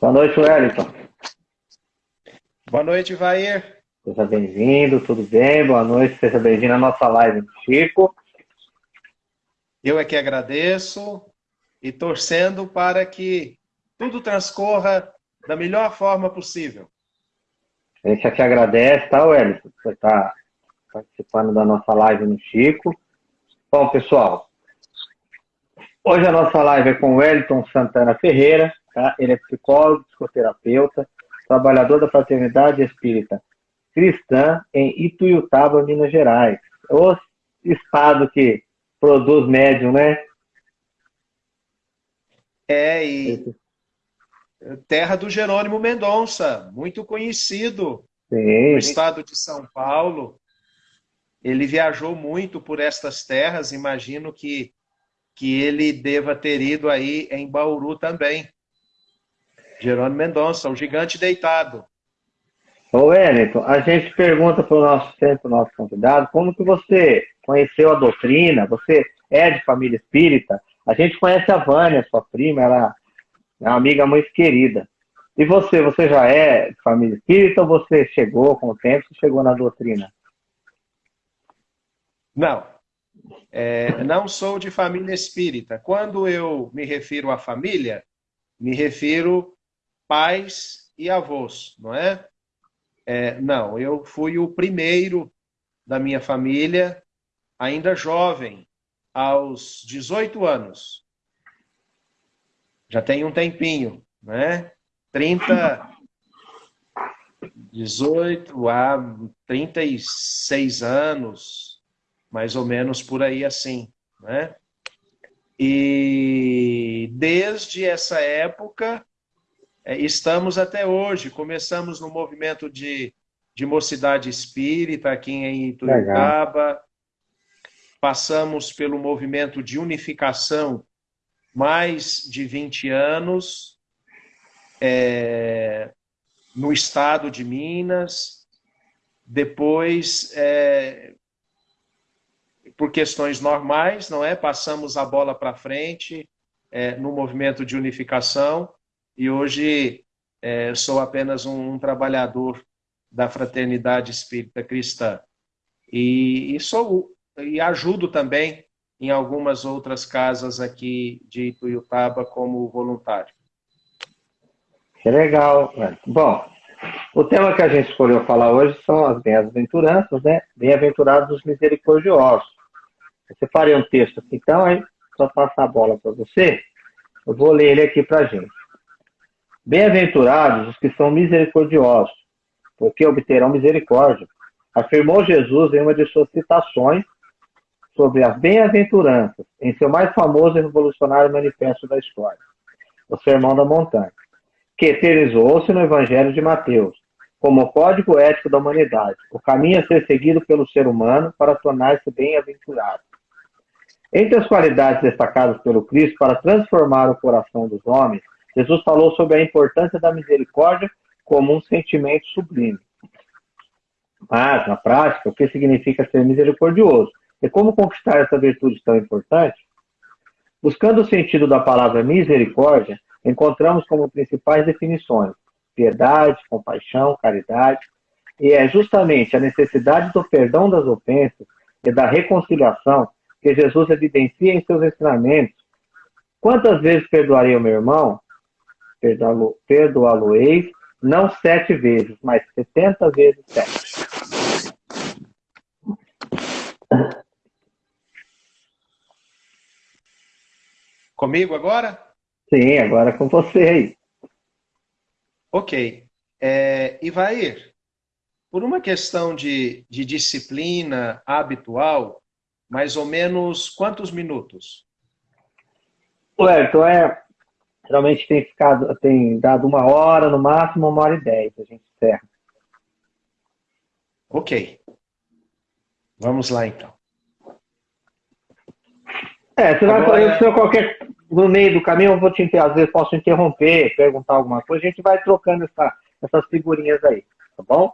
Boa noite, Wellington. Boa noite, Vair. Seja bem-vindo, tudo bem? Boa noite, seja bem-vindo à nossa live, Chico. Eu é que agradeço e torcendo para que tudo transcorra da melhor forma possível. A gente aqui agradece, tá, Wellington? Você está participando da nossa live no Chico. Bom, pessoal, hoje a nossa live é com o Wellington Santana Ferreira, tá? Ele é psicólogo, psicoterapeuta, trabalhador da Fraternidade Espírita Cristã em Ituiutaba, Minas Gerais. O estado que produz médium, né? É, e terra do Jerônimo Mendonça, muito conhecido Sim. no estado de São Paulo. Ele viajou muito por estas terras, imagino que, que ele deva ter ido aí em Bauru também. Jerônimo Mendonça, o gigante deitado. Ô Wellington, a gente pergunta para o nosso sempre nosso convidado, como que você conheceu a doutrina? Você é de família espírita? A gente conhece a Vânia, sua prima, ela é uma amiga muito querida. E você, você já é de família espírita ou você chegou com o tempo, você chegou na doutrina? Não, é, não sou de família espírita. Quando eu me refiro à família, me refiro pais e avós, não é? é? Não, eu fui o primeiro da minha família, ainda jovem, aos 18 anos. Já tem um tempinho, né? 30, 18 a 36 anos, mais ou menos por aí assim, né? E desde essa época estamos até hoje. Começamos no movimento de, de mocidade espírita aqui em Ituiutaba. Passamos pelo movimento de unificação mais de 20 anos é, no estado de Minas. Depois, é, por questões normais, não é? Passamos a bola para frente é, no movimento de unificação e hoje é, sou apenas um, um, trabalhador da fraternidade espírita cristã. E, e, sou, e ajudo também em algumas outras casas aqui de Ituiutaba como voluntário. Que legal. Bom, o tema que a gente escolheu falar hoje são as bem-aventuranças, né? Bem-aventurados os misericordiosos. Você faria um texto aqui, então, aí, só passar a bola para você. Eu vou ler ele aqui para a gente. Bem-aventurados os que são misericordiosos, porque obterão misericórdia. Afirmou Jesus em uma de suas citações sobre as bem-aventuranças, em seu mais famoso e revolucionário manifesto da história, o Sermão da Montanha, que eternizou-se no Evangelho de Mateus, como código ético da humanidade, o caminho a ser seguido pelo ser humano para tornar-se bem-aventurado. Entre as qualidades destacadas pelo Cristo para transformar o coração dos homens Jesus falou sobre a importância da misericórdia como um sentimento sublime. Mas, na prática, o que significa ser misericordioso? E como conquistar essa virtude tão importante? Buscando o sentido da palavra misericórdia, encontramos como principais definições piedade, compaixão, caridade, e é justamente a necessidade do perdão das ofensas e da reconciliação que Jesus evidencia em seus ensinamentos. Quantas vezes perdoarei o meu irmão? Perdoá-lo-eis, não sete vezes, mas setenta vezes sete. Comigo agora? Sim, agora com você aí. Ok. É, Ivair, por uma questão de, de disciplina habitual, mais ou menos quantos minutos? Ué, então é Geralmente tem ficado, tem dado uma hora, no máximo uma hora e dez, a gente encerra. Ok. Vamos lá então. É, você vai Agora... se qualquer no meio do caminho, eu vou te às vezes posso interromper, perguntar alguma coisa, a gente vai trocando essa, essas figurinhas aí, tá bom?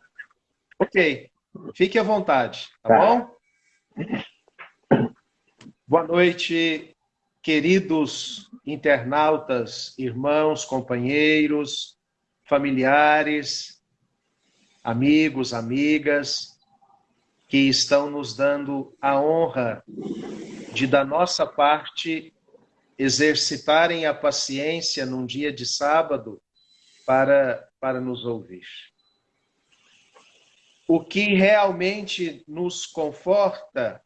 Ok. Fique à vontade, tá, tá. bom? Boa noite, queridos internautas, irmãos, companheiros, familiares, amigos, amigas, que estão nos dando a honra de, da nossa parte, exercitarem a paciência num dia de sábado para, para nos ouvir. O que realmente nos conforta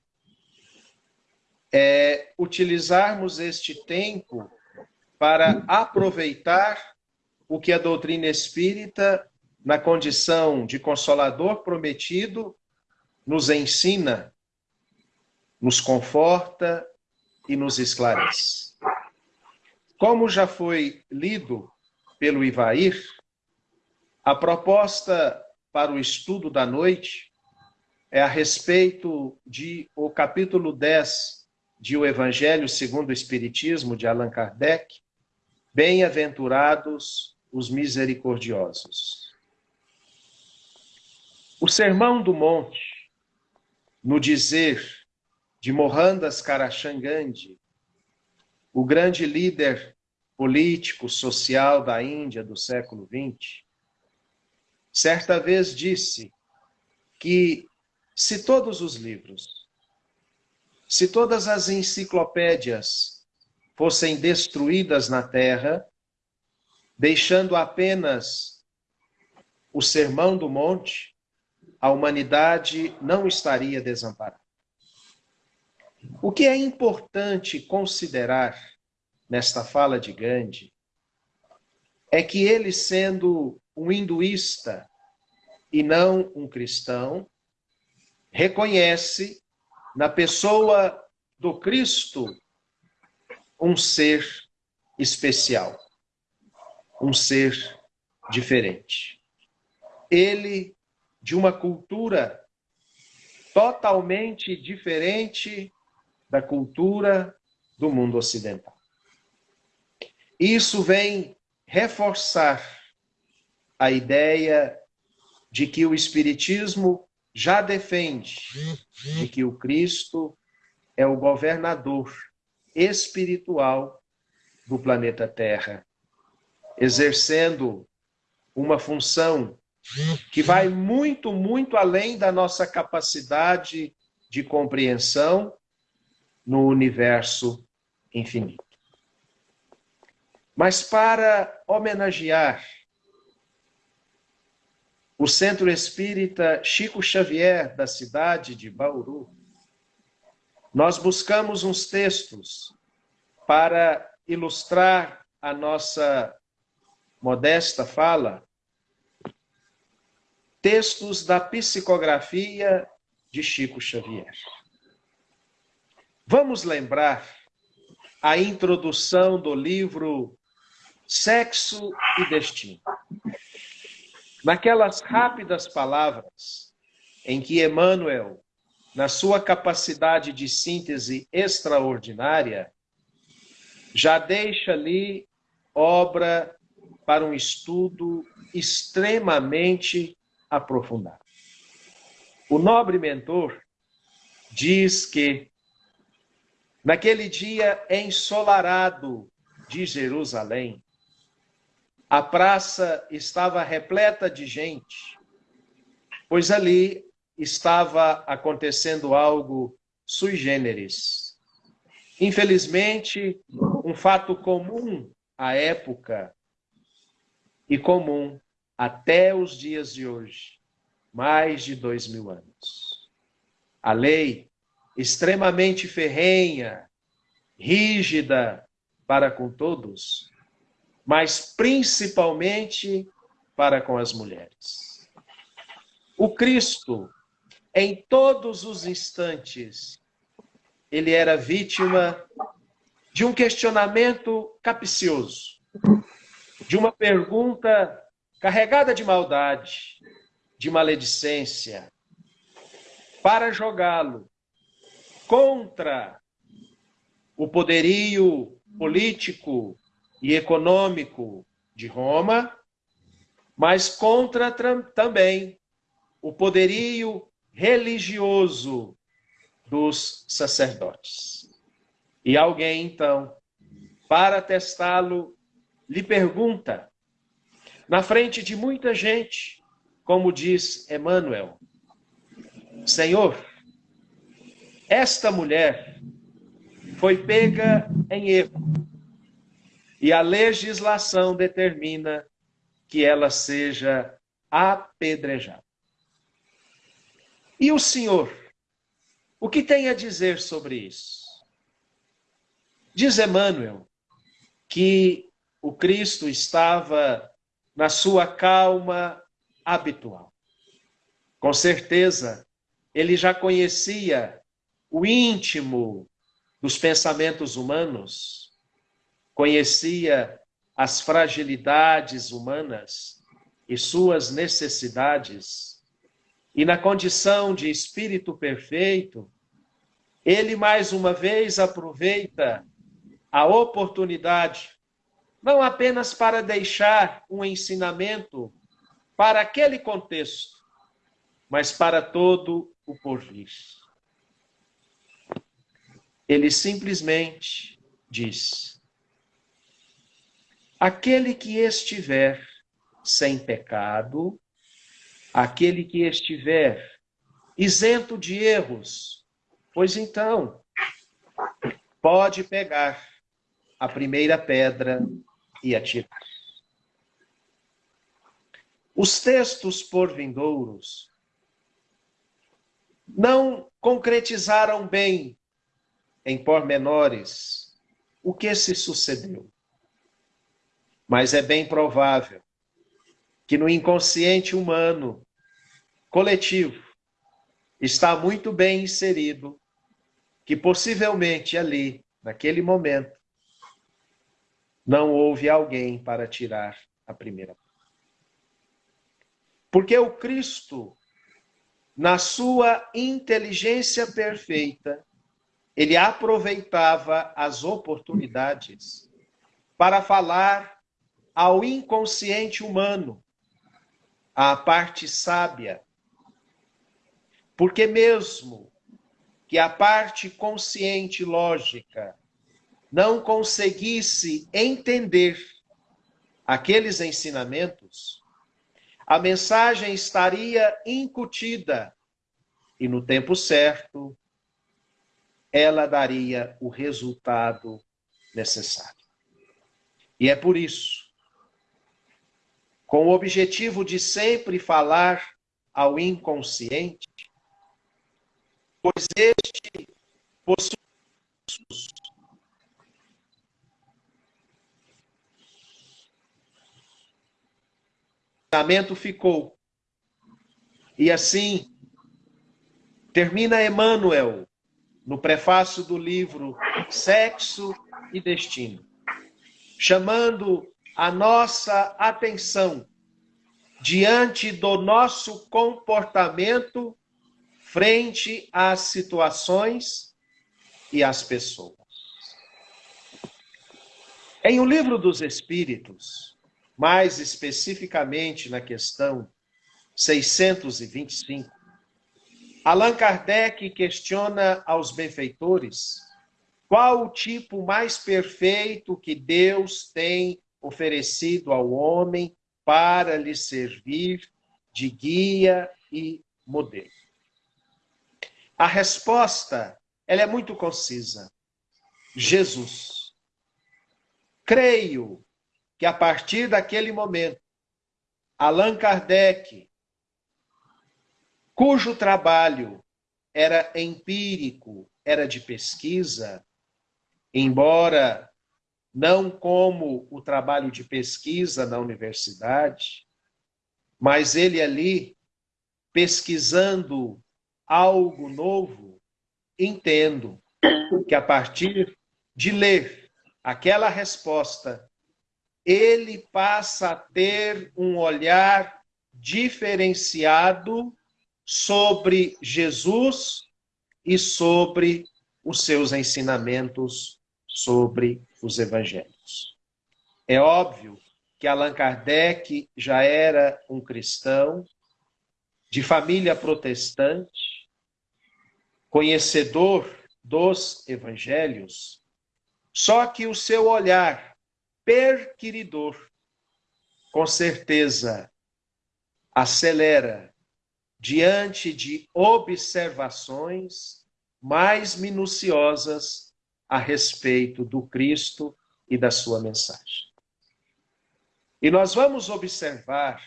é utilizarmos este tempo para aproveitar o que a doutrina espírita, na condição de consolador prometido, nos ensina, nos conforta e nos esclarece. Como já foi lido pelo Ivair, a proposta para o estudo da noite é a respeito de o capítulo 10 de O Evangelho segundo o Espiritismo, de Allan Kardec, Bem-aventurados os misericordiosos. O Sermão do Monte, no dizer de Mohandas Karachandji, o grande líder político, social da Índia do século XX, certa vez disse que se todos os livros se todas as enciclopédias fossem destruídas na Terra, deixando apenas o Sermão do Monte, a humanidade não estaria desamparada. O que é importante considerar nesta fala de Gandhi é que ele, sendo um hinduísta e não um cristão, reconhece na pessoa do Cristo, um ser especial, um ser diferente. Ele, de uma cultura totalmente diferente da cultura do mundo ocidental. Isso vem reforçar a ideia de que o Espiritismo já defende de que o Cristo é o governador espiritual do planeta Terra, exercendo uma função que vai muito, muito além da nossa capacidade de compreensão no universo infinito. Mas para homenagear o Centro Espírita Chico Xavier, da cidade de Bauru, nós buscamos uns textos para ilustrar a nossa modesta fala, textos da psicografia de Chico Xavier. Vamos lembrar a introdução do livro Sexo e Destino. Naquelas rápidas palavras em que Emmanuel, na sua capacidade de síntese extraordinária, já deixa ali obra para um estudo extremamente aprofundado. O nobre mentor diz que naquele dia ensolarado de Jerusalém, a praça estava repleta de gente, pois ali estava acontecendo algo sui generis. Infelizmente, um fato comum à época e comum até os dias de hoje, mais de dois mil anos. A lei extremamente ferrenha, rígida para com todos, mas principalmente para com as mulheres. O Cristo, em todos os instantes, ele era vítima de um questionamento capcioso, de uma pergunta carregada de maldade, de maledicência, para jogá-lo contra o poderio político e econômico de Roma, mas contra também o poderio religioso dos sacerdotes. E alguém, então, para testá-lo, lhe pergunta, na frente de muita gente, como diz Emmanuel: Senhor, esta mulher foi pega em erro e a legislação determina que ela seja apedrejada. E o Senhor, o que tem a dizer sobre isso? Diz Emmanuel que o Cristo estava na sua calma habitual. Com certeza, ele já conhecia o íntimo dos pensamentos humanos, conhecia as fragilidades humanas e suas necessidades, e na condição de espírito perfeito, ele mais uma vez aproveita a oportunidade, não apenas para deixar um ensinamento para aquele contexto, mas para todo o porvir. Ele simplesmente diz: aquele que estiver sem pecado, aquele que estiver isento de erros, pois então pode pegar a primeira pedra e atirar. Os textos por vindouros não concretizaram bem, em pormenores, o que se sucedeu. Mas é bem provável que no inconsciente humano coletivo está muito bem inserido que possivelmente ali, naquele momento, não houve alguém para tirar a primeira. Porque o Cristo, na sua inteligência perfeita, ele aproveitava as oportunidades para falar ao inconsciente humano, à parte sábia. Porque mesmo que a parte consciente lógica não conseguisse entender aqueles ensinamentos, a mensagem estaria incutida e no tempo certo ela daria o resultado necessário. E é por isso, com o objetivo de sempre falar ao inconsciente, pois este possui pensamento ficou. E assim termina Emmanuel no prefácio do livro Sexo e Destino, chamando a nossa atenção diante do nosso comportamento frente às situações e às pessoas. Em O Livro dos Espíritos, mais especificamente na questão 625, Allan Kardec questiona aos benfeitores qual o tipo mais perfeito que Deus tem oferecido ao homem para lhe servir de guia e modelo. A resposta ela é muito concisa. Jesus. Creio que a partir daquele momento, Allan Kardec, cujo trabalho era empírico, era de pesquisa, embora não como o trabalho de pesquisa na universidade, mas ele ali pesquisando algo novo, entendo que a partir de ler aquela resposta ele passa a ter um olhar diferenciado sobre Jesus e sobre os seus ensinamentos sobre os evangelhos. É óbvio que Allan Kardec já era um cristão de família protestante, conhecedor dos evangelhos, Só que o seu olhar perquiridor, com certeza, acelera diante de observações mais minuciosas a respeito do Cristo e da sua mensagem. E nós vamos observar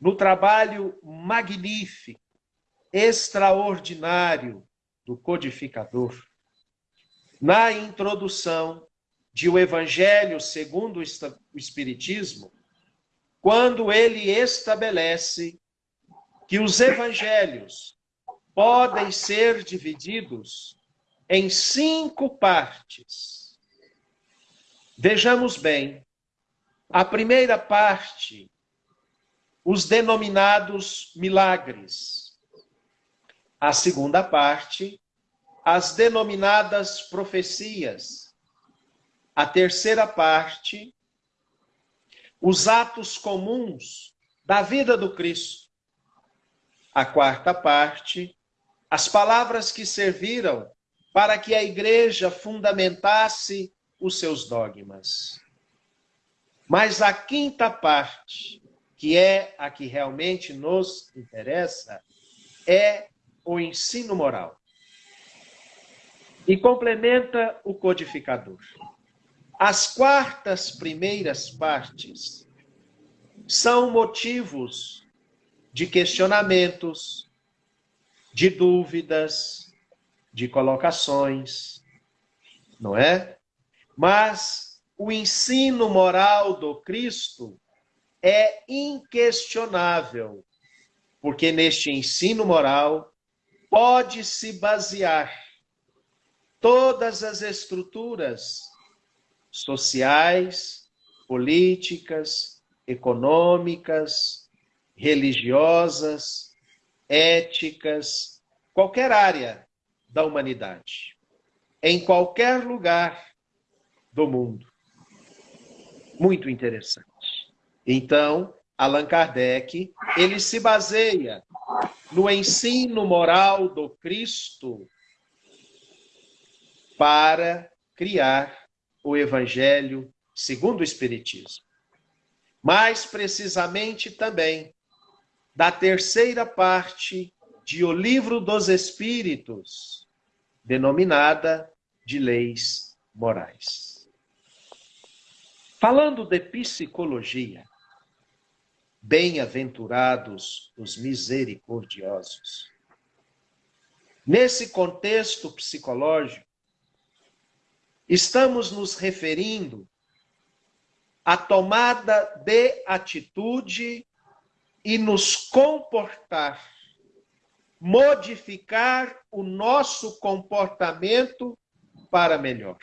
no trabalho magnífico, extraordinário do codificador, na introdução de O Evangelho segundo o Espiritismo, quando ele estabelece que os evangelhos podem ser divididos em cinco partes. Vejamos bem, a primeira parte, os denominados milagres. A segunda parte, as denominadas profecias. A terceira parte, os atos comuns da vida do Cristo. A quarta parte, as palavras que serviram para que a igreja fundamentasse os seus dogmas. Mas a quinta parte, que é a que realmente nos interessa, é o ensino moral. E complementa o codificador. As quartas primeiras partes são motivos de questionamentos, de dúvidas, de colocações, não é? Mas o ensino moral do Cristo é inquestionável, porque neste ensino moral pode-se basear todas as estruturas sociais, políticas, econômicas, religiosas, éticas, qualquer área da humanidade, em qualquer lugar do mundo. Muito interessante. Então, Allan Kardec, ele se baseia no ensino moral do Cristo para criar o Evangelho segundo o Espiritismo. Mais precisamente também da terceira parte de O Livro dos Espíritos, denominada de Leis Morais. Falando de psicologia, bem-aventurados os misericordiosos. Nesse contexto psicológico, estamos nos referindo à tomada de atitude e nos comportar, modificar o nosso comportamento para melhor.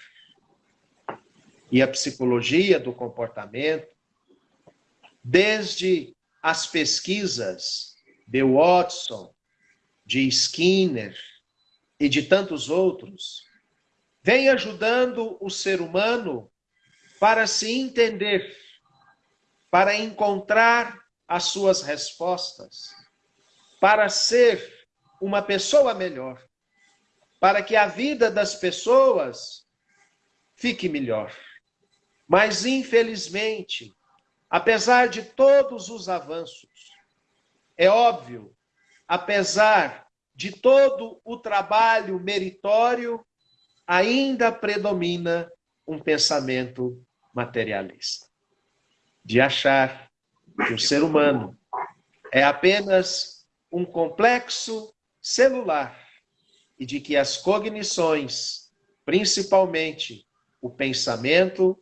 E a psicologia do comportamento, desde as pesquisas de Watson, de Skinner e de tantos outros, vem ajudando o ser humano para se entender, para encontrar as suas respostas, para ser uma pessoa melhor, para que a vida das pessoas fique melhor. Mas, infelizmente, apesar de todos os avanços, é óbvio, apesar de todo o trabalho meritório ainda predomina um pensamento materialista, de achar que o ser humano é apenas um complexo celular e de que as cognições, principalmente o pensamento,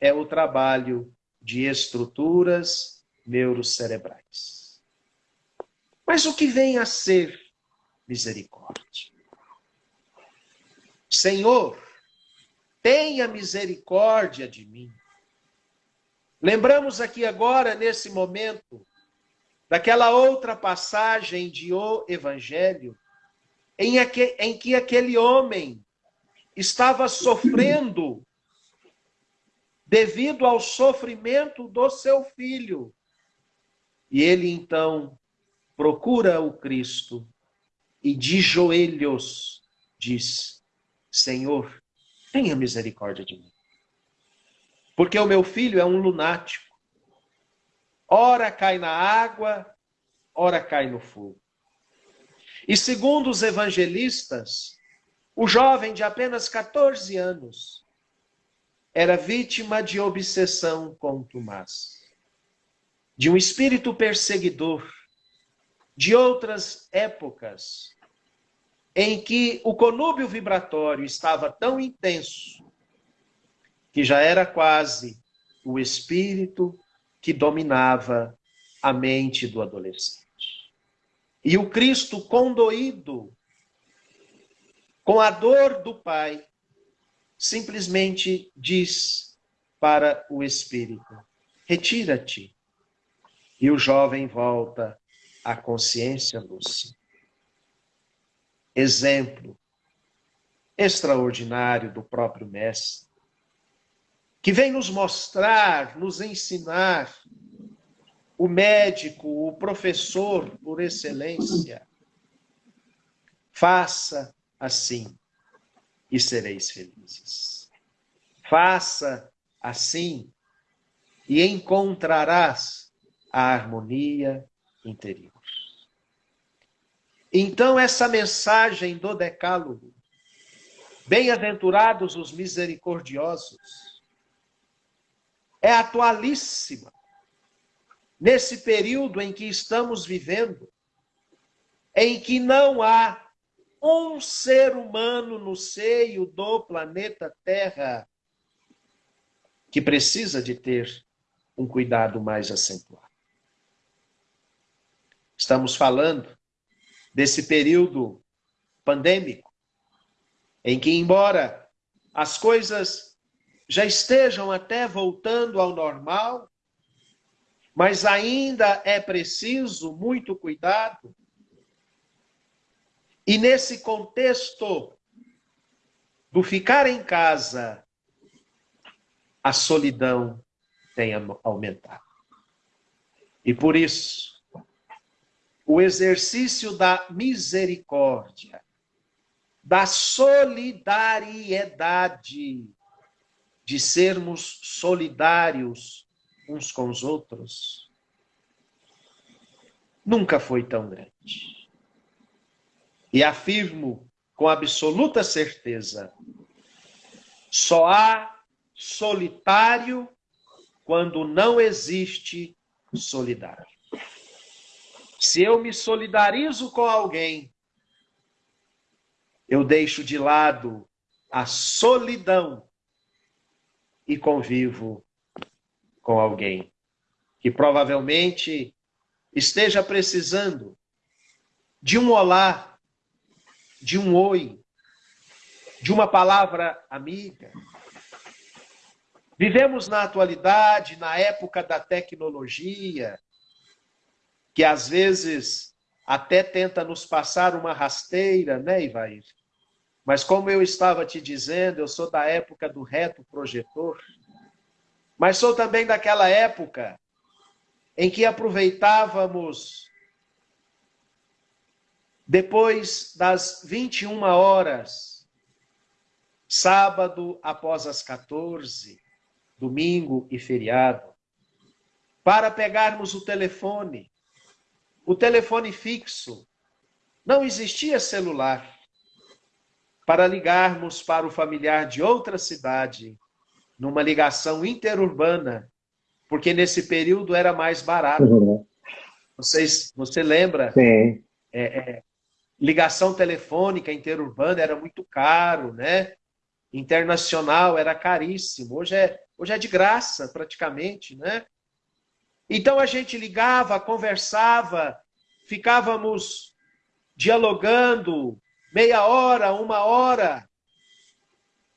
é o trabalho de estruturas neurocerebrais. Mas o que vem a ser misericórdia? Senhor, tenha misericórdia de mim. Lembramos aqui agora, nesse momento, daquela outra passagem de O Evangelho, em, em que aquele homem estava sofrendo devido ao sofrimento do seu filho. E ele então procura o Cristo e de joelhos diz: Senhor, tenha misericórdia de mim. Porque o meu filho é um lunático. Ora cai na água, ora cai no fogo. E segundo os evangelistas, o jovem de apenas 14 anos era vítima de obsessão com Tomás, de um espírito perseguidor, de outras épocas, em que o conúbio vibratório estava tão intenso que já era quase o espírito que dominava a mente do adolescente. E o Cristo condoído com a dor do Pai, simplesmente diz para o Espírito: Retira-te. E o jovem volta à consciência lúcida. Exemplo extraordinário do próprio Mestre, que vem nos mostrar, nos ensinar, o médico, o professor por excelência. Faça assim e sereis felizes. Faça assim e encontrarás a harmonia interior. Então, essa mensagem do Decálogo, bem-aventurados os misericordiosos, é atualíssima nesse período em que estamos vivendo, em que não há um ser humano no seio do planeta Terra que precisa de ter um cuidado mais acentuado. Estamos falando desse período pandêmico, em que, embora as coisas já estejam até voltando ao normal, mas ainda é preciso muito cuidado e nesse contexto do ficar em casa, a solidão tem aumentado. E por isso, o exercício da misericórdia, da solidariedade, de sermos solidários uns com os outros, nunca foi tão grande. E afirmo com absoluta certeza: só há solitário quando não existe solidário. Se eu me solidarizo com alguém, eu deixo de lado a solidão e convivo com alguém que provavelmente esteja precisando de um olá, de um oi, de uma palavra amiga. Vivemos na atualidade, na época da tecnologia, que às vezes até tenta nos passar uma rasteira, né, Ivair? Mas como eu estava te dizendo, eu sou da época do reto projetor, mas sou também daquela época em que aproveitávamos depois das 21 horas, sábado após as 14, domingo e feriado, para pegarmos o telefone, o telefone fixo. Não existia celular. Para ligarmos para o familiar de outra cidade, numa ligação interurbana, porque nesse período era mais barato. Uhum. Vocês, você lembra? Sim. É, é, ligação telefônica interurbana era muito caro, né? Internacional era caríssimo. Hoje é, hoje é de graça, praticamente, né? Então a gente ligava, conversava, ficávamos dialogando meia hora, uma hora.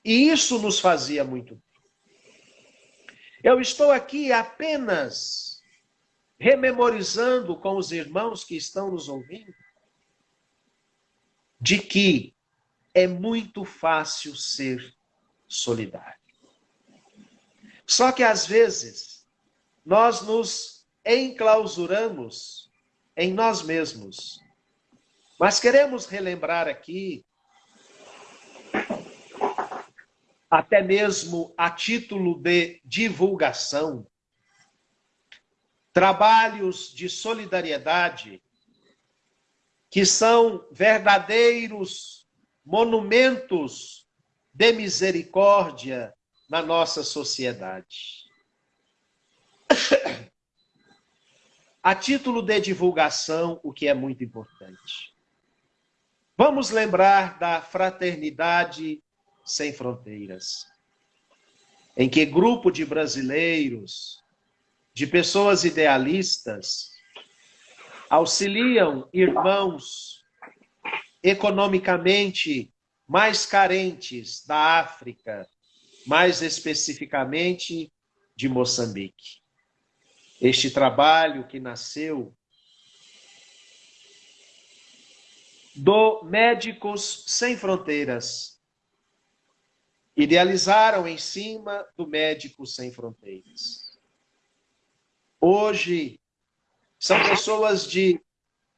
E isso nos fazia muito. Eu estou aqui apenas rememorizando com os irmãos que estão nos ouvindo de que é muito fácil ser solidário. Só que às vezes nós nos enclausuramos em nós mesmos. Mas queremos relembrar aqui até mesmo a título de divulgação, trabalhos de solidariedade que são verdadeiros monumentos de misericórdia na nossa sociedade. A título de divulgação, o que é muito importante. Vamos lembrar da fraternidade sem fronteiras, em que grupo de brasileiros, de pessoas idealistas, auxiliam irmãos economicamente mais carentes da África, mais especificamente de Moçambique. Este trabalho que nasceu do Médicos Sem Fronteiras. Idealizaram em cima do Médicos Sem Fronteiras. Hoje, são pessoas de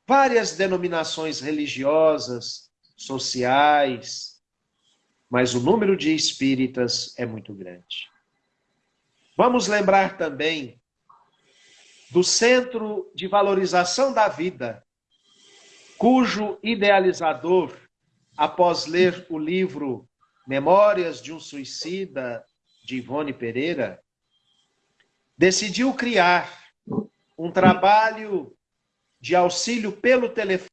várias denominações religiosas, sociais, mas o número de espíritas é muito grande. Vamos lembrar também do Centro de Valorização da Vida, cujo idealizador, após ler o livro Memórias de um Suicida, de Ivone Pereira, decidiu criar um trabalho de auxílio pelo telefone.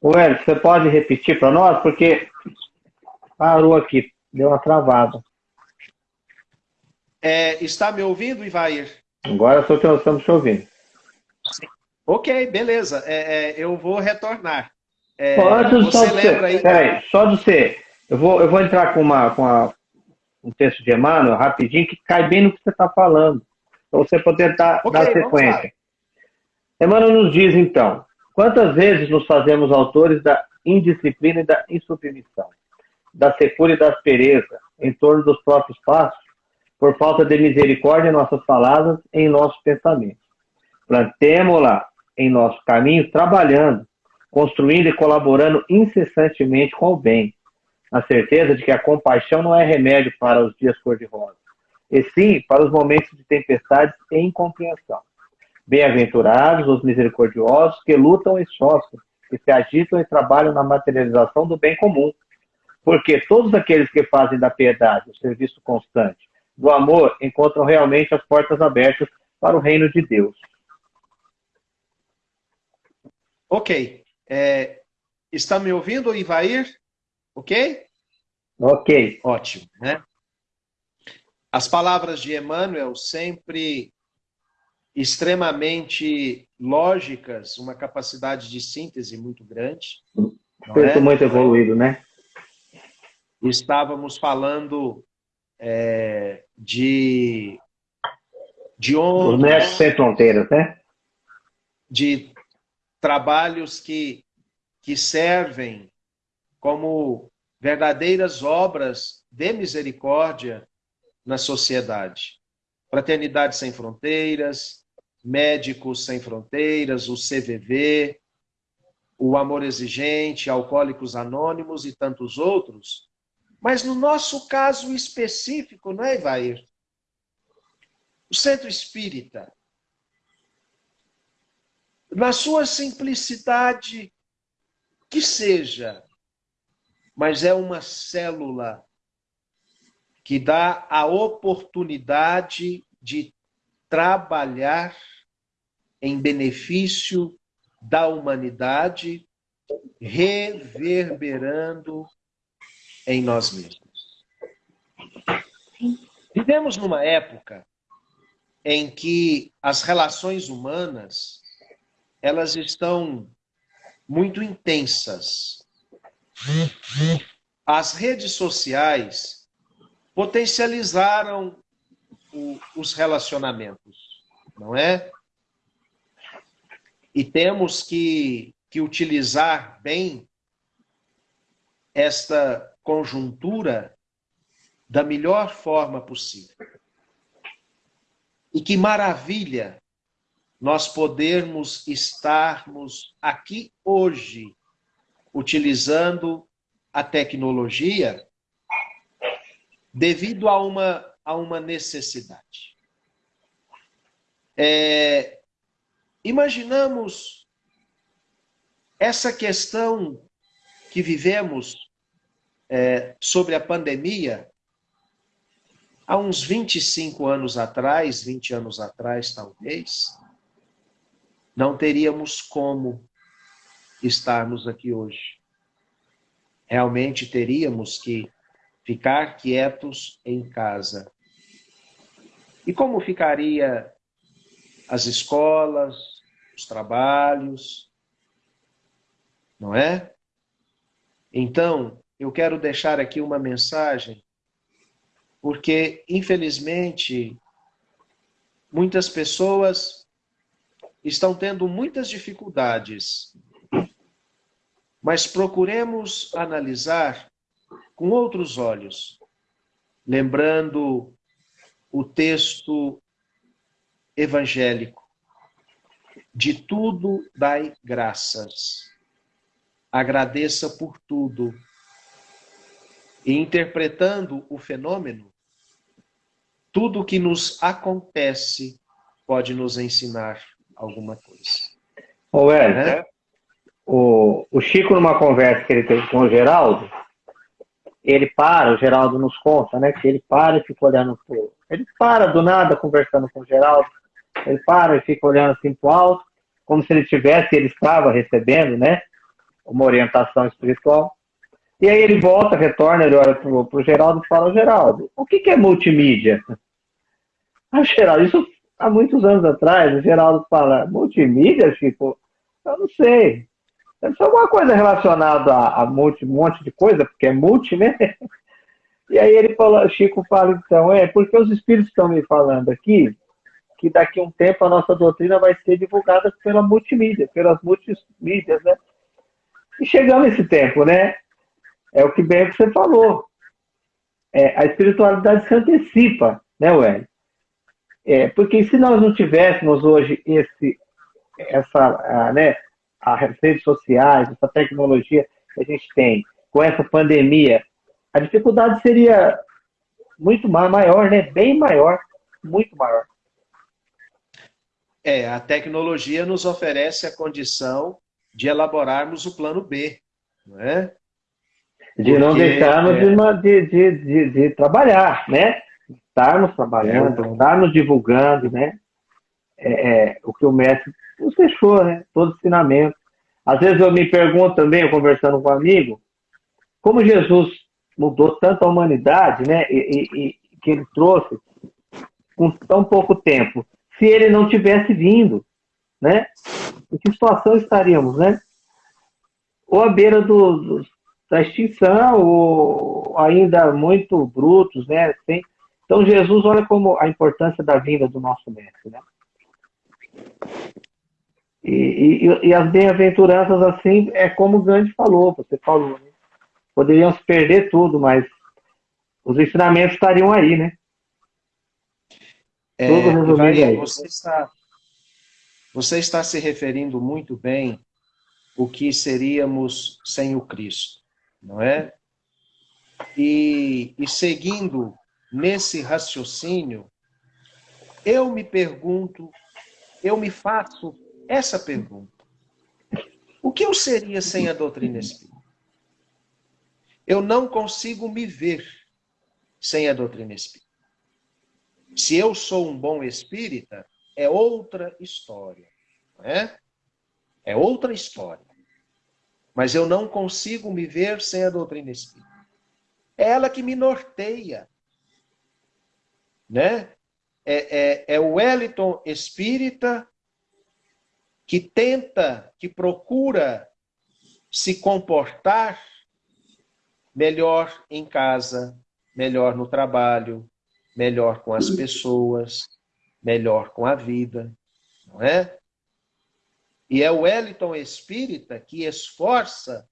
O Hélio, você pode repetir para nós? Porque parou aqui, deu uma travada. É, está me ouvindo, Ivair? Agora estou estamos te ouvindo. Ok, beleza. É, é, eu vou retornar. É, Antes, só de lembra aí... Peraí, só de ser... Eu vou, eu vou entrar com, uma, com uma, um texto de Emmanuel, rapidinho, que cai bem no que você está falando. Para você poder dar, okay, dar sequência. Emmanuel nos diz, então, quantas vezes nos fazemos autores da indisciplina e da insubmissão, da secura e da aspereza, em torno dos próprios passos, por falta de misericórdia em nossas palavras e em nossos pensamentos. Plantemo-la em nosso caminho, trabalhando, construindo e colaborando incessantemente com o bem, na certeza de que a compaixão não é remédio para os dias cor-de-rosa, e sim para os momentos de tempestades e incompreensão. Bem-aventurados os misericordiosos que lutam e sofrem, que se agitam e trabalham na materialização do bem comum, porque todos aqueles que fazem da piedade o serviço constante do amor encontram realmente as portas abertas para o reino de Deus. Ok. É, está me ouvindo, Ivair? Ok? Ok. Ótimo, né? As palavras de Emmanuel sempre extremamente lógicas, uma capacidade de síntese muito grande. é? muito evoluído, né? Estávamos falando é, de, de ondas... Os mestres sem fronteiras, né? De trabalhos que, que servem como verdadeiras obras de misericórdia na sociedade. Fraternidade Sem Fronteiras, Médicos Sem Fronteiras, o CVV, o Amor Exigente, Alcoólicos Anônimos e tantos outros, mas no nosso caso específico, não é, Ivair? O centro espírita, na sua simplicidade que seja, mas é uma célula que dá a oportunidade de trabalhar em benefício da humanidade, reverberando em nós mesmos. Vivemos numa época em que as relações humanas elas estão muito intensas. As redes sociais potencializaram o, os relacionamentos, não é? E temos que, que utilizar bem esta conjuntura da melhor forma possível. E que maravilha nós podermos estarmos aqui hoje, utilizando a tecnologia devido a uma, a uma necessidade. É, imaginamos essa questão que vivemos é, sobre a pandemia há uns 25 anos atrás, 20 anos atrás, talvez, não teríamos como estarmos aqui hoje. Realmente teríamos que ficar quietos em casa. E como ficaria as escolas, os trabalhos, não é? Então, eu quero deixar aqui uma mensagem, porque, infelizmente, muitas pessoas estão tendo muitas dificuldades mas procuremos analisar com outros olhos, lembrando o texto evangélico. De tudo dai graças. Agradeça por tudo. E interpretando o fenômeno, tudo que nos acontece pode nos ensinar alguma coisa. Ô, né? o, o Chico, numa conversa que ele teve com o Geraldo, ele para, o Geraldo nos conta, né? Que ele para e fica olhando pro. Ele para do nada conversando com o Geraldo. Ele para e fica olhando assim pro alto, como se ele tivesse, ele estava recebendo, né? Uma orientação espiritual. E aí ele volta, retorna, ele olha pro, pro Geraldo e fala, Geraldo, o que, que é multimídia? Ah, Geraldo, isso há muitos anos atrás, o Geraldo fala, multimídia, Chico? Eu não sei. Deve ser alguma coisa relacionada a, a multi, um monte de coisa, porque é multi, né? E aí ele falou, Chico fala então, é, porque os espíritos estão me falando aqui que daqui a um tempo a nossa doutrina vai ser divulgada pela multimídia, pelas multimídias, né? E chegamos esse tempo, né? É o que bem que você falou. É, a espiritualidade se antecipa, né, Ué? É, porque se nós não tivéssemos hoje esse, essa, né, as redes sociais, essa tecnologia que a gente tem, com essa pandemia, a dificuldade seria muito maior, né? Bem maior, muito maior. É, a tecnologia nos oferece a condição de elaborarmos o plano B, não é? De Porque, não deixarmos é... de, de, de, de, trabalhar, né? Estarmos trabalhando, é. estarmos divulgando, né? É, é, o que o mestre nos deixou, né? Todo ensinamento. Às vezes eu me pergunto também, eu conversando com um amigo, como Jesus mudou tanto a humanidade, né? E, e, e que ele trouxe com tão pouco tempo. Se ele não tivesse vindo, né? Em que situação estaríamos, né? Ou à beira do, do, da extinção, ou ainda muito brutos, né? Sem... Então Jesus, olha como a importância da vinda do nosso mestre, né? E, e, e as bem-aventuranças, assim, é como o Gandhi falou, você falou, né? Poderiam se perder tudo, mas os ensinamentos estariam aí, né? É, tudo aí. Você está, você está se referindo muito bem o que seríamos sem o Cristo, não é? E, e seguindo nesse raciocínio, eu me pergunto, eu me faço essa pergunta. O que eu seria sem a doutrina espírita? Eu não consigo me ver sem a doutrina espírita. Se eu sou um bom espírita, é outra história. Não é? é outra história. Mas eu não consigo me ver sem a doutrina espírita. É ela que me norteia. Né? É, é, é o Wellington espírita que tenta, que procura se comportar melhor em casa, melhor no trabalho, melhor com as pessoas, melhor com a vida, não é? E é o Wellington espírita que esforça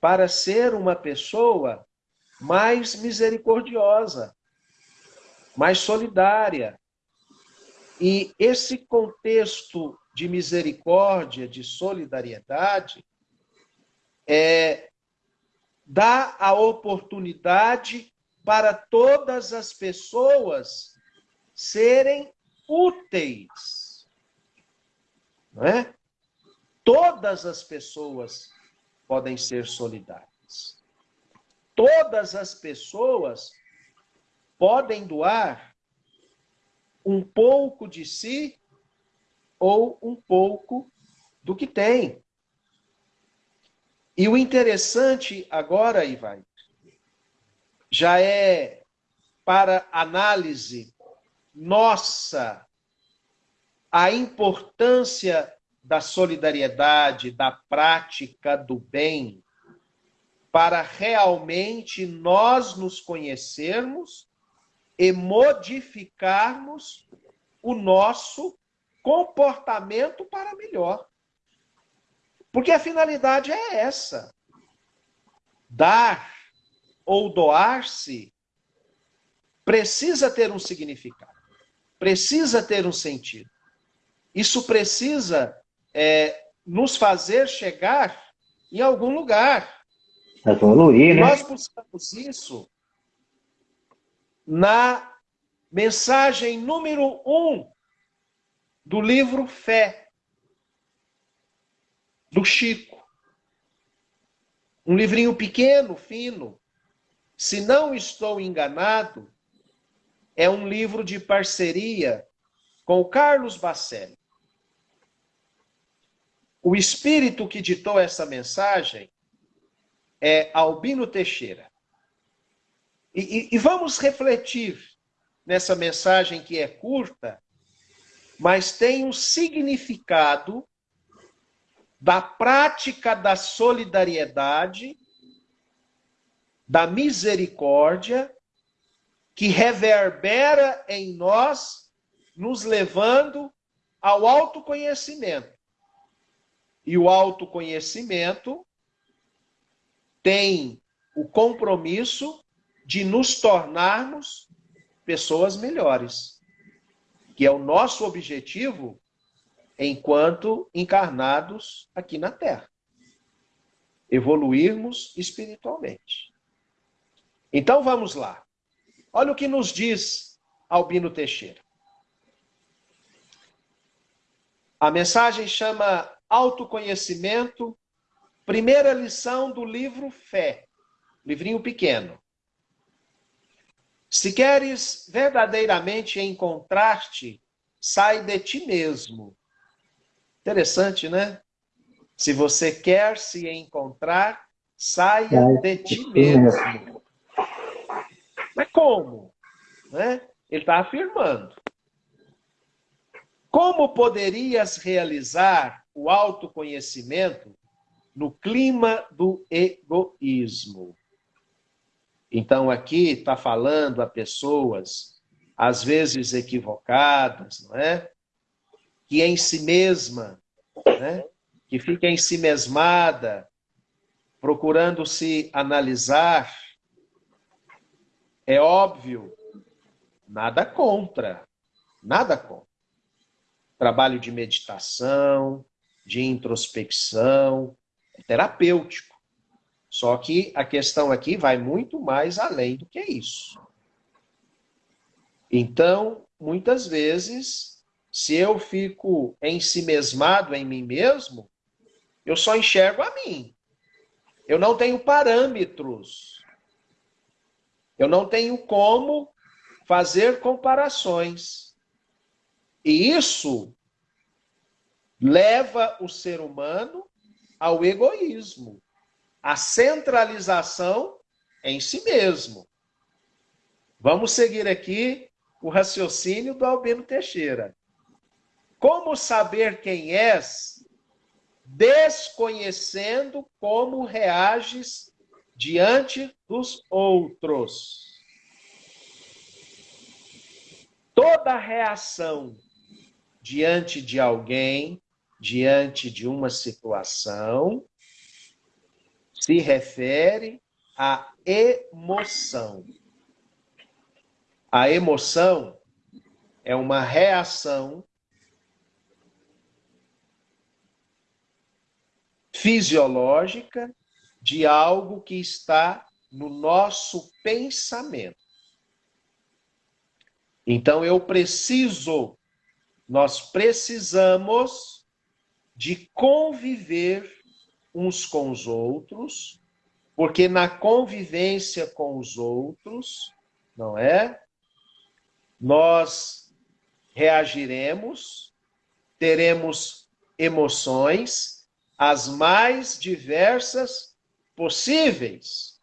para ser uma pessoa mais misericordiosa, mais solidária. E esse contexto de misericórdia, de solidariedade, é, dá a oportunidade para todas as pessoas serem úteis. Não é? Todas as pessoas podem ser solidárias. Todas as pessoas podem doar um pouco de si ou um pouco do que tem. E o interessante agora, Ivan, já é para análise nossa a importância da solidariedade, da prática do bem, para realmente nós nos conhecermos e modificarmos o nosso comportamento para melhor. Porque a finalidade é essa: dar ou doar-se precisa ter um significado, precisa ter um sentido. Isso precisa é, nos fazer chegar em algum lugar. Evoluir, né? Nós buscamos isso na mensagem número um do livro Fé, do Chico. Um livrinho pequeno, fino. Se não estou enganado, é um livro de parceria com o Carlos Bacelli. O espírito que ditou essa mensagem é Albino Teixeira. E, e, e, vamos refletir nessa mensagem que é curta, mas tem um significado da prática da solidariedade, da misericórdia, que reverbera em nós, nos levando ao autoconhecimento. E o autoconhecimento tem o compromisso de nos tornarmos pessoas melhores, que é o nosso objetivo enquanto encarnados aqui na Terra. Evoluirmos espiritualmente. Então vamos lá. Olha o que nos diz Albino Teixeira. A mensagem chama Autoconhecimento, primeira lição do livro Fé, livrinho pequeno. Se queres verdadeiramente encontrar-te, sai de ti mesmo Interessante, né? Se você quer se encontrar, saia de ti mesmo. Mas como? Né? Ele está afirmando. Como poderias realizar o autoconhecimento no clima do egoísmo? Então, aqui está falando a pessoas, às vezes equivocadas, não é? que em si mesma, né? que fica em si mesmada, procurando se analisar, é óbvio, nada contra, nada contra. Trabalho de meditação, de introspecção, é terapêutico. Só que a questão aqui vai muito mais além do que isso. Então, muitas vezes, se eu fico ensimesmado em mim mesmo, eu só enxergo a mim. Eu não tenho parâmetros. Eu não tenho como fazer comparações. E isso leva o ser humano ao egoísmo, à centralização em si mesmo. Vamos seguir aqui o raciocínio do Albino Teixeira. Como saber quem és, desconhecendo como reages diante dos outros? Toda reação diante de alguém, diante de uma situação, se refere à emoção. A emoção é uma reação fisiológica de algo que está no nosso pensamento. Então eu preciso, nós precisamos de conviver uns com os outros, porque na convivência com os outros, não é? Nós reagiremos, teremos emoções as mais diversas possíveis.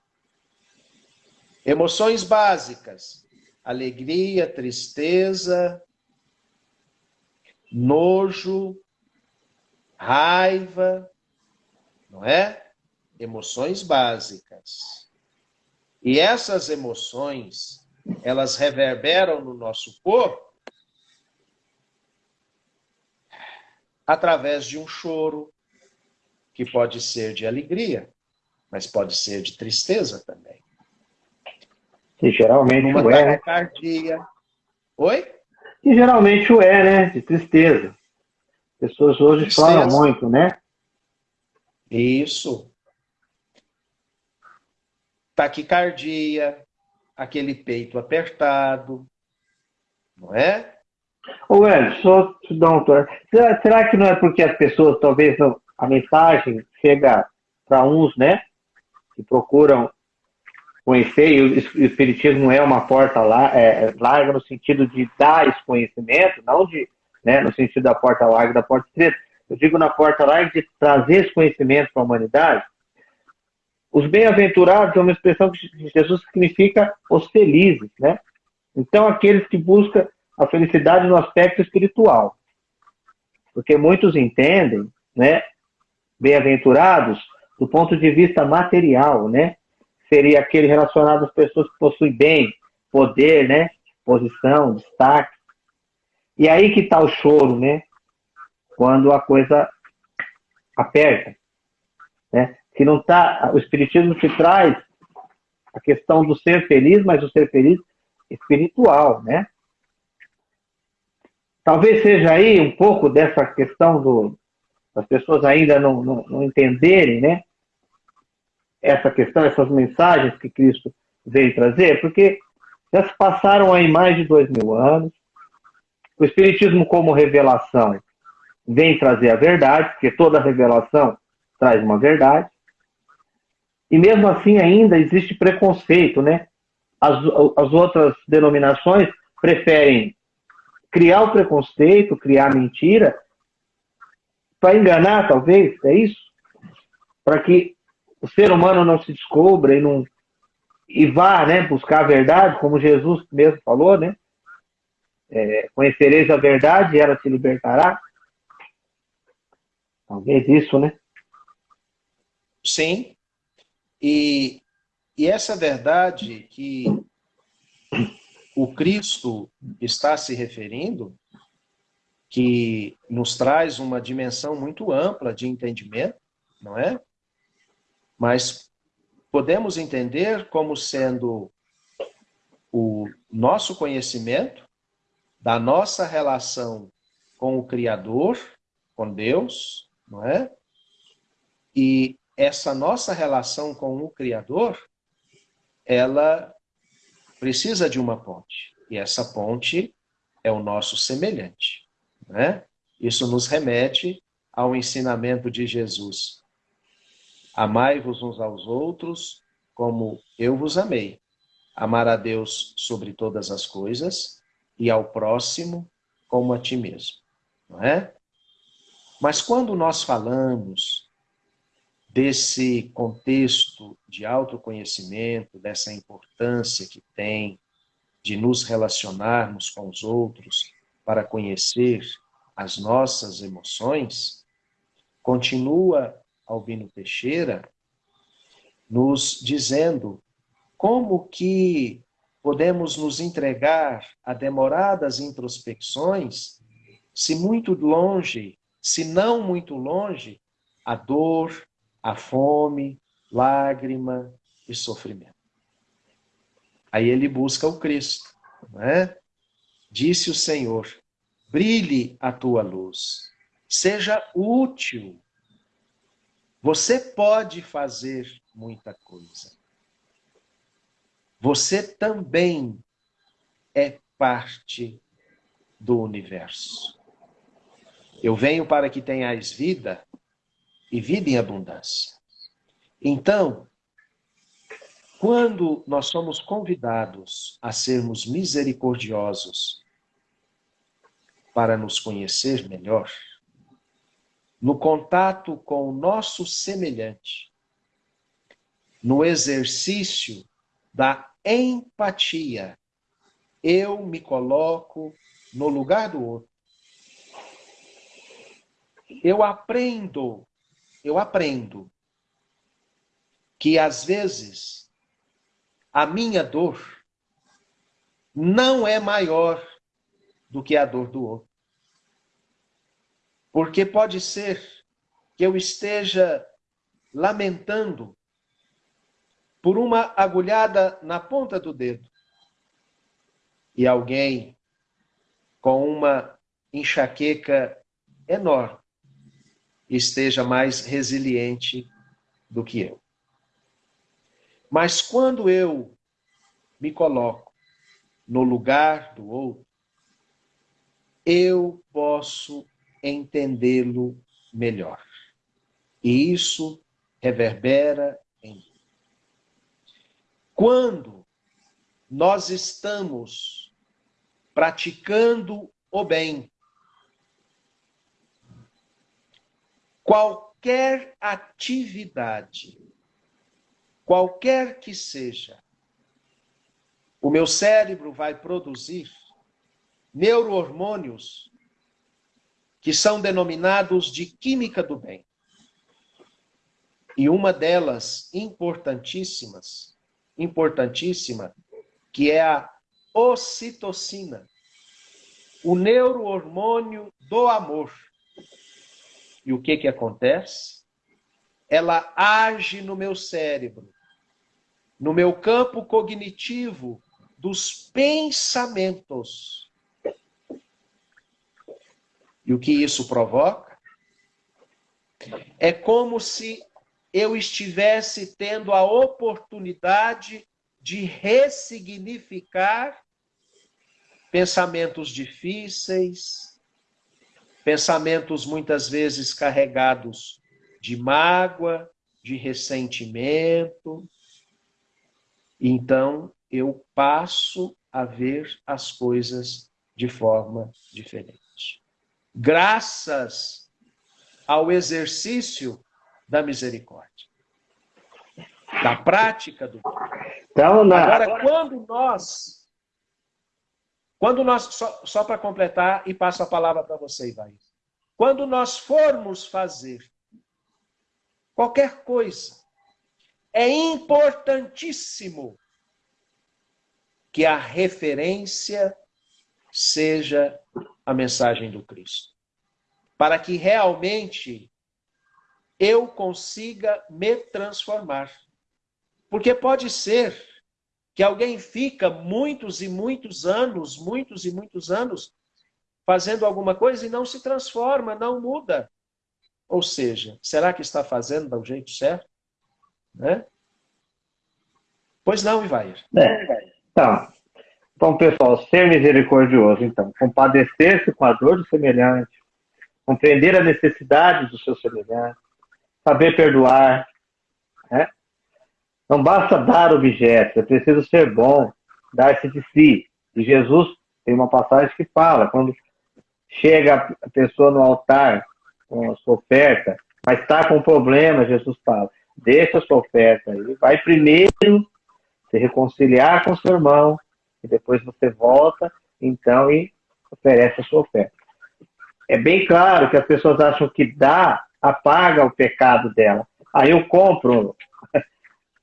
Emoções básicas: alegria, tristeza, nojo, raiva, não é? Emoções básicas. E essas emoções, elas reverberam no nosso corpo através de um choro, que pode ser de alegria, mas pode ser de tristeza também. Que geralmente Uma o é. Né? Taquicardia. Oi? Que geralmente o é, né? De tristeza. Pessoas hoje tristeza. choram muito, né? Isso. Taquicardia, aquele peito apertado, não é? Ô, Hélio, só te dar um será, será que não é porque as pessoas, talvez, a mensagem chega para uns, né? Que procuram conhecer, e o Espiritismo é uma porta lá, é, larga no sentido de dar esse conhecimento, não de, né, no sentido da porta larga, da porta estreita. Eu digo na porta larga de trazer esse conhecimento para a humanidade. Os bem-aventurados é uma expressão que Jesus significa os felizes, né? Então, aqueles que buscam a felicidade no aspecto espiritual. Porque muitos entendem, né, bem-aventurados, do ponto de vista material, né? seria aquele relacionado às pessoas que possuem bem, poder, né? Posição, destaque. E aí que está o choro, né? Quando a coisa aperta. Né? Que não tá, o Espiritismo te traz a questão do ser feliz, mas o ser feliz espiritual, né? Talvez seja aí um pouco dessa questão do, das pessoas ainda não, não, não entenderem, né? essa questão, essas mensagens que Cristo veio trazer, porque já se passaram aí mais de dois mil anos. O Espiritismo, como revelação, vem trazer a verdade, porque toda revelação traz uma verdade. E mesmo assim, ainda existe preconceito, né? As, as outras denominações preferem criar o preconceito, criar mentira, para enganar, talvez, é isso? Para que o ser humano não se descubra e não e vá, né, buscar a verdade, como Jesus mesmo falou, né? É, conhecereis a verdade e ela te libertará. Talvez isso, né? Sim. E, e essa verdade que o Cristo está se referindo, que nos traz uma dimensão muito ampla de entendimento, não é? mas podemos entender como sendo o nosso conhecimento da nossa relação com o Criador, com Deus, não é? E essa nossa relação com o Criador, ela precisa de uma ponte. E essa ponte é o nosso semelhante. Né? Isso nos remete ao ensinamento de Jesus. Amai-vos uns aos outros, como eu vos amei. Amar a Deus sobre todas as coisas e ao próximo como a ti mesmo. Não é? Mas quando nós falamos desse contexto de autoconhecimento, dessa importância que tem de nos relacionarmos com os outros para conhecer as nossas emoções, continua Albino Teixeira, nos dizendo como que podemos nos entregar a demoradas introspecções se muito longe, se não muito longe, a dor, a fome, lágrima e sofrimento. Aí ele busca o Cristo, não é? Disse o Senhor: brilhe a tua luz, seja útil Você pode fazer muita coisa. Você também é parte do universo. Eu venho para que tenhais vida e vida em abundância. Então, quando nós somos convidados a sermos misericordiosos para nos conhecer melhor, no contato com o nosso semelhante, no exercício da empatia, eu me coloco no lugar do outro. Eu aprendo, eu aprendo que às vezes a minha dor não é maior do que a dor do outro. Porque pode ser que eu esteja lamentando por uma agulhada na ponta do dedo e alguém com uma enxaqueca enorme esteja mais resiliente do que eu. Mas quando eu me coloco no lugar do outro, eu posso entendê-lo melhor. E isso reverbera em mim. Quando nós estamos praticando o bem, qualquer atividade, qualquer que seja, o meu cérebro vai produzir neurohormônios que são denominados de química do bem. E uma delas, importantíssimas, importantíssima, que é a ocitocina, o neurohormônio do amor. E o que que acontece? Ela age no meu cérebro, no meu campo cognitivo dos pensamentos e o que isso provoca? É como se eu estivesse tendo a oportunidade de ressignificar pensamentos difíceis, pensamentos muitas vezes carregados de mágoa, de ressentimento. Então, eu passo a ver as coisas de forma diferente graças ao exercício da misericórdia, da prática do então, na... Agora, quando nós, quando nós, só, só para completar e passo a palavra para você, Ivair. Quando nós formos fazer qualquer coisa, é importantíssimo que a referência seja a mensagem do Cristo. Para que realmente eu consiga me transformar. Porque pode ser que alguém fica muitos e muitos anos, muitos e muitos anos, fazendo alguma coisa e não se transforma, não muda. Ou seja, será que está fazendo do jeito certo? Né? Pois não, Ivair. É, tá. Então, pessoal, ser misericordioso, então, compadecer-se com a dor do semelhante, compreender a necessidade do seu semelhante, saber perdoar, né? Não basta dar objetos, é preciso ser bom, dar-se de si. E Jesus tem uma passagem que fala, quando chega a pessoa no altar com a sua oferta, mas está com problema, Jesus fala, deixa a sua oferta aí, vai primeiro se reconciliar com seu irmão, e depois você volta, então, e oferece a sua oferta. É bem claro que as pessoas acham que dá, apaga o pecado dela. Aí eu compro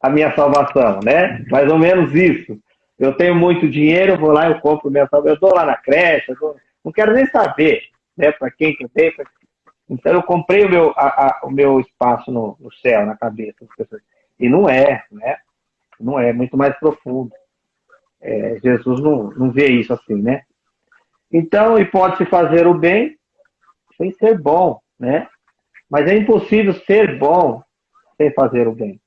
a minha salvação, né? Mais ou menos isso. Eu tenho muito dinheiro, eu vou lá, eu compro minha salvação. Eu dou lá na creche, dou... não quero nem saber, né? Para quem que eu tenho. Pra... Então eu comprei o meu, a, a, o meu espaço no, no, céu, na cabeça das pessoas. E não é, né? Não é, é muito mais profundo. É, Jesus não, não vê isso assim, né? Então, e pode-se fazer o bem sem ser bom, né? Mas é impossível ser bom sem fazer o bem.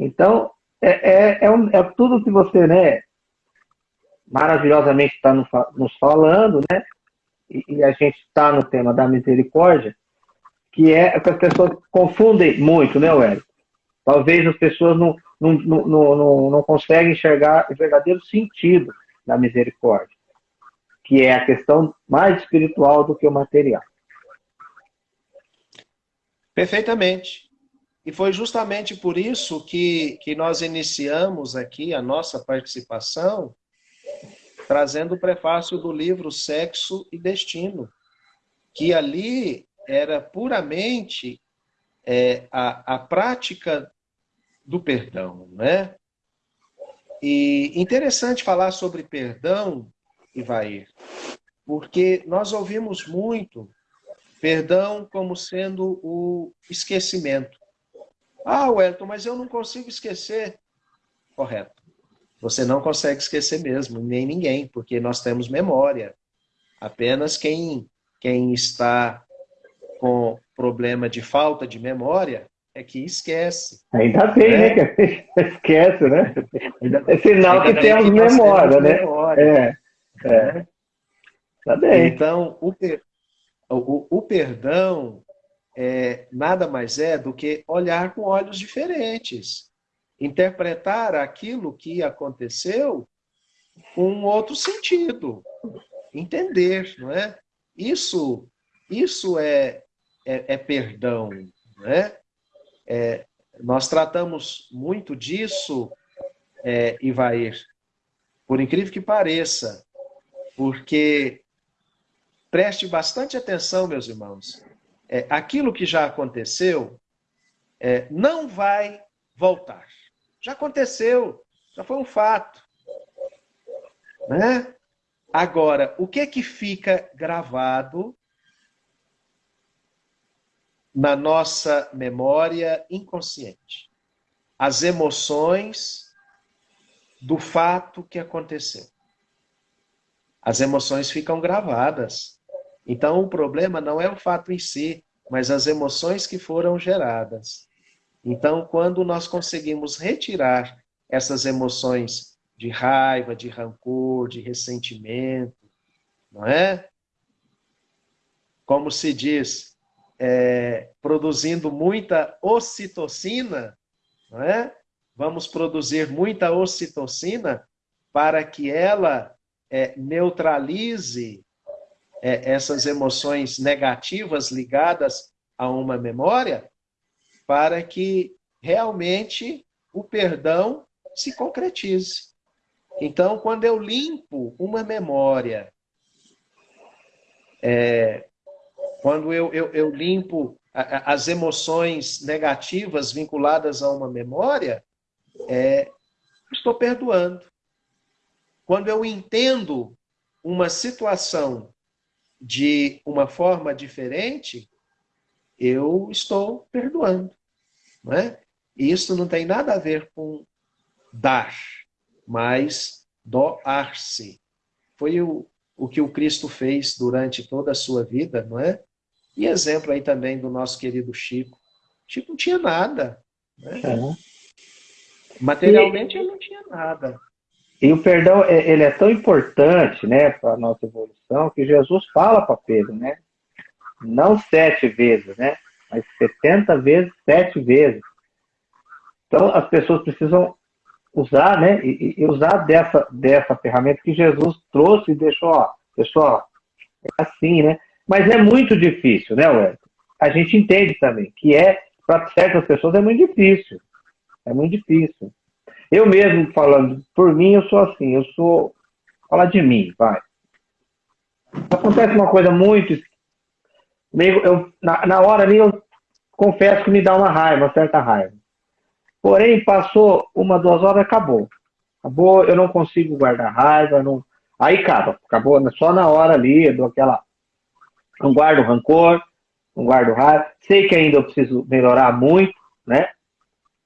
Então, é, é, é, um, é tudo que você, né, maravilhosamente está nos falando, né? E, e a gente está no tema da misericórdia, que é que as pessoas confundem muito, né, Wélio? Talvez as pessoas não, não, não, não, não conseguem enxergar o verdadeiro sentido da misericórdia, que é a questão mais espiritual do que o material. Perfeitamente. E foi justamente por isso que, que nós iniciamos aqui a nossa participação trazendo o prefácio do livro Sexo e Destino, que ali era puramente é, a, a prática do perdão, né? E interessante falar sobre perdão, Ivair, porque nós ouvimos muito perdão como sendo o esquecimento. Ah, Wellington, mas eu não consigo esquecer. Correto. Você não consegue esquecer mesmo, nem ninguém, porque nós temos memória. Apenas quem, quem está com problema de falta de memória é que esquece. Ainda bem, né? né? Que esquece, né? É sinal que temos que memória, temos né? Memória. É. é. Tá bem. Então, o, o, o perdão é, nada mais é do que olhar com olhos diferentes. Interpretar aquilo que aconteceu com um outro sentido. Entender, não é? Isso, isso é, é, é perdão, não é? é? Nós tratamos muito disso, é, Ivair, por incrível que pareça, porque preste bastante atenção, meus irmãos, é, aquilo que já aconteceu é, não vai voltar. Já aconteceu, já foi um fato. Né? Agora, o que é que fica gravado na nossa memória inconsciente? As emoções do fato que aconteceu. As emoções ficam gravadas. Então, o problema não é o fato em si, mas as emoções que foram geradas. Então, quando nós conseguimos retirar essas emoções de raiva, de rancor, de ressentimento, não é? Como se diz, é, produzindo muita ocitocina, não é? Vamos produzir muita ocitocina para que ela é, neutralize é, essas emoções negativas ligadas a uma memória, para que realmente o perdão se concretize. Então, quando eu limpo uma memória, é, quando eu, eu, eu limpo a, as emoções negativas vinculadas a uma memória, é, estou perdoando. Quando eu entendo uma situação de uma forma diferente, eu estou perdoando. Não é? E isso não tem nada a ver com dar, mas doar-se. Foi o, o que o Cristo fez durante toda a sua vida, não é? E exemplo aí também do nosso querido Chico. Chico não tinha nada. Né? É. Materialmente ele não tinha nada. E o perdão, é, ele é tão importante né, para a nossa evolução que Jesus fala para Pedro, né? Não sete vezes, né? Mas setenta vezes, sete vezes. Então, as pessoas precisam usar, né? E, e, usar dessa, dessa ferramenta que Jesus trouxe e deixou, ó, pessoal, é assim, né? Mas é muito difícil, né, Wellington? A gente entende também que é, para certas pessoas, é muito difícil. É muito difícil. Eu mesmo falando por mim, eu sou assim, eu sou. Falar de mim, vai. Acontece uma coisa muito. Eu, na, na hora ali, eu confesso que me dá uma raiva, uma certa raiva. Porém, passou uma, duas horas, acabou. Acabou, eu não consigo guardar raiva, não... aí acaba, acabou só na hora ali, eu dou aquela. Não guardo rancor, não guardo raiva. Sei que ainda eu preciso melhorar muito, né?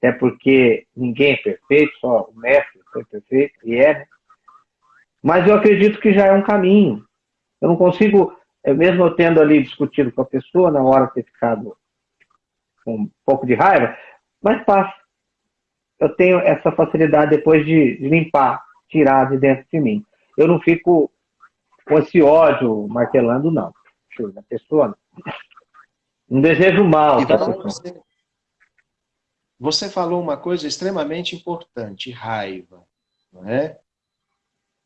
Até porque ninguém é perfeito, só o mestre foi perfeito, e é, né? Mas eu acredito que já é um caminho. Eu não consigo eu mesmo eu tendo ali discutido com a pessoa, na hora de ter ficado com um pouco de raiva, mas passa. Eu tenho essa facilidade depois de, de limpar, tirar de dentro de mim. Eu não fico com esse ódio martelando, não. A pessoa não desejo mal. Então, você, você falou uma coisa extremamente importante, raiva. Não é?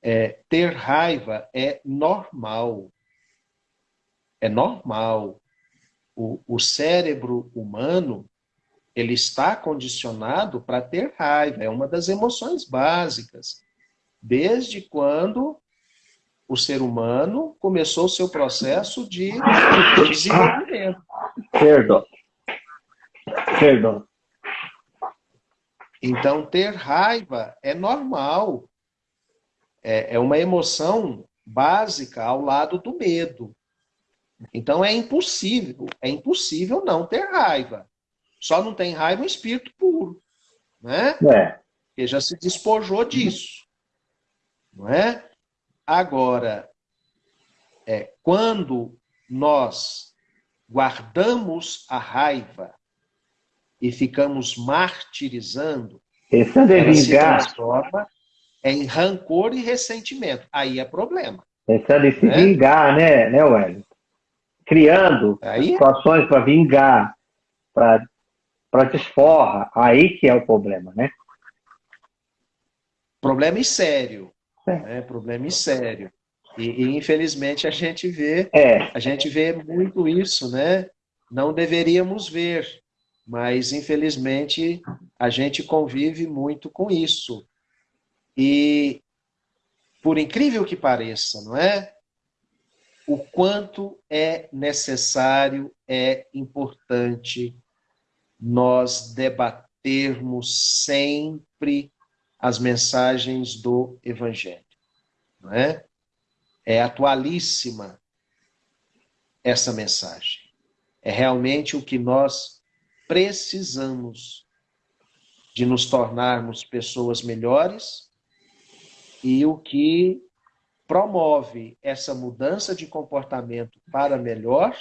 É, ter raiva é normal. É normal. O, o cérebro humano ele está condicionado para ter raiva. É uma das emoções básicas. Desde quando o ser humano começou o seu processo de desenvolvimento. Perdão. Perdão. Então, ter raiva é normal. É, é uma emoção básica ao lado do medo. Então, é impossível, é impossível não ter raiva. Só não tem raiva um espírito puro, né? É. Que já se despojou disso, não é? Agora, é, quando nós guardamos a raiva e ficamos martirizando, Pensando em vingar. se transforma em rancor e ressentimento. Aí é problema. Pensando em se né? vingar, né, né, Wellington? Criando Aí... situações para vingar, para desforra. Aí que é o problema, né? Problema e sério. É. Problema e sério. E, e, infelizmente a gente vê, é. a gente vê muito isso, né? Não deveríamos ver, mas infelizmente a gente convive muito com isso. E por incrível que pareça, não é? O quanto é necessário, é importante nós debatermos sempre as mensagens do Evangelho. Não é? é atualíssima essa mensagem. É realmente o que nós precisamos de nos tornarmos pessoas melhores e o que promove essa mudança de comportamento para melhor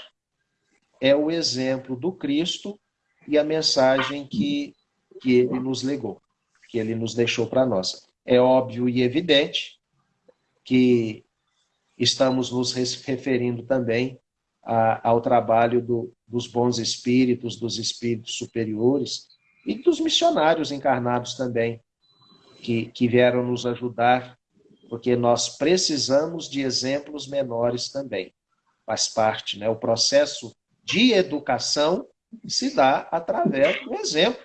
é o exemplo do Cristo e a mensagem que, que ele nos legou que ele nos deixou para nós. É óbvio e evidente que estamos nos referindo também a, ao trabalho do, dos bons espíritos, dos espíritos superiores e dos missionários encarnados também, que, que vieram nos ajudar, porque nós precisamos de exemplos menores também. Faz parte, né? O processo de educação se dá através do exemplo,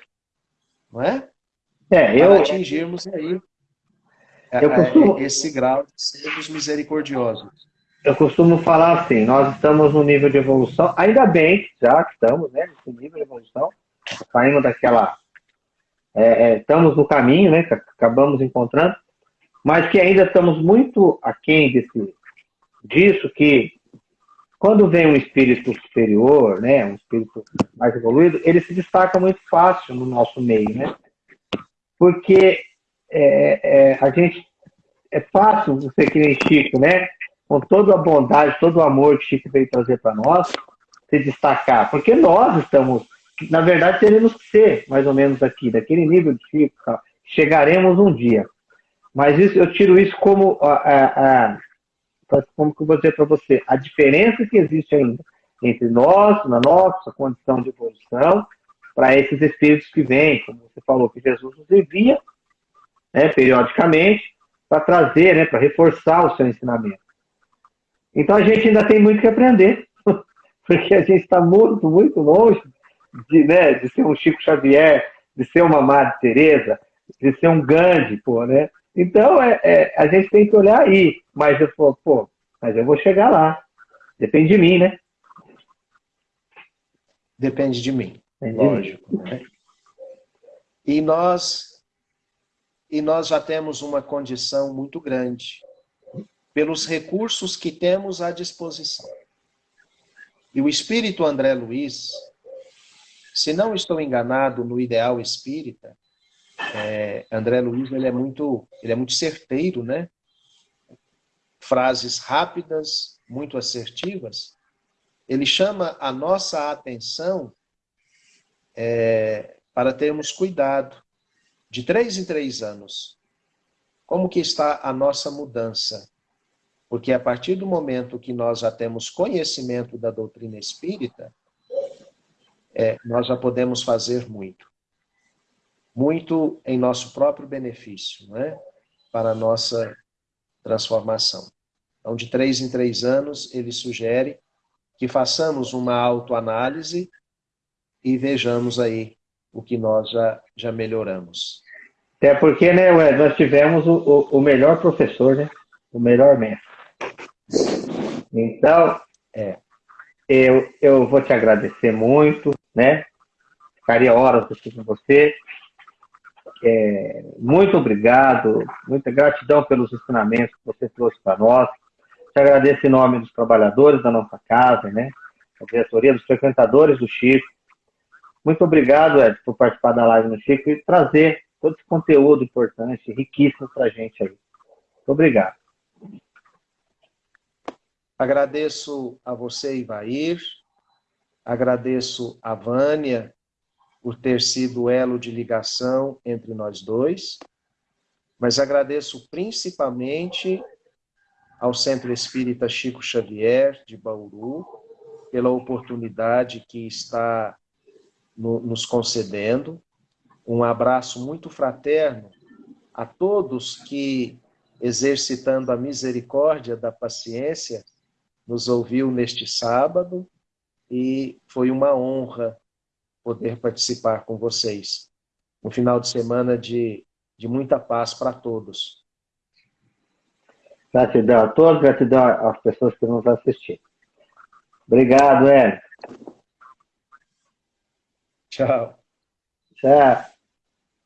não é? É, eu... Para atingirmos aí eu é, costumo... esse grau de sermos misericordiosos. Eu costumo falar assim, nós estamos no nível de evolução, ainda bem já que estamos né, nesse nível de evolução, saímos daquela... É, é, estamos no caminho, né, que acabamos encontrando, mas que ainda estamos muito aquém desse, disso, que quando vem um espírito superior, né, um espírito mais evoluído, ele se destaca muito fácil no nosso meio, né? porque é, é, a gente é fácil você que nem Chico, né? Com toda a bondade, todo o amor que Chico veio trazer para nós, se destacar, porque nós estamos, na verdade, teremos que ser mais ou menos aqui, daquele nível de Chico, tá? chegaremos um dia. Mas isso, eu tiro isso como, como que eu vou dizer para você, a diferença que existe ainda entre nós, na nossa condição de evolução, para esses espíritos que vêm, como você falou, que Jesus nos envia né, periodicamente para trazer, né, para reforçar o seu ensinamento. Então a gente ainda tem muito que aprender, porque a gente está muito, muito longe de, né, de ser um Chico Xavier, de ser uma Madre Teresa, de ser um Gandhi, pô, né? Então é, é, a gente tem que olhar aí, mas eu falo, pô, mas eu vou chegar lá. Depende de mim, né? Depende de mim. Lógico. Né? E nós, e nós já temos uma condição muito grande pelos recursos que temos à disposição. E o espírito André Luiz, se não estou enganado no ideal espírita, é, André Luiz ele é muito, ele é muito certeiro, né? Frases rápidas, muito assertivas, ele chama a nossa atenção é, para termos cuidado. De três em três anos, como que está a nossa mudança? Porque a partir do momento que nós já temos conhecimento da doutrina espírita, é, nós já podemos fazer muito. Muito em nosso próprio benefício, né? para a nossa transformação. Então, de três em três anos, ele sugere que façamos uma autoanálise e vejamos aí o que nós já, já melhoramos. Até porque, né, Wes, nós tivemos o, o, o melhor professor, né? O melhor mestre. Então, é, eu, eu vou te agradecer muito, né? Ficaria horas aqui com você. É, muito obrigado, muita gratidão pelos ensinamentos que você trouxe para nós. Te agradeço em nome dos trabalhadores da nossa casa, né? A diretoria dos frequentadores do Chico. Muito obrigado, Ed, por participar da live no Chico e trazer todo esse conteúdo importante, riquíssimo para a gente aí. Muito obrigado. Agradeço a você, Ivair, agradeço a Vânia por ter sido elo de ligação entre nós dois, mas agradeço principalmente ao Centro Espírita Chico Xavier, de Bauru, pela oportunidade que está no, nos concedendo. Um abraço muito fraterno a todos que, exercitando a misericórdia da paciência, nos ouviu neste sábado e foi uma honra poder participar com vocês. Um final de semana de, de muita paz para todos. Gratidão a todos, gratidão às pessoas que nos assistiram. Obrigado, Hélio. Tchau. Tchau.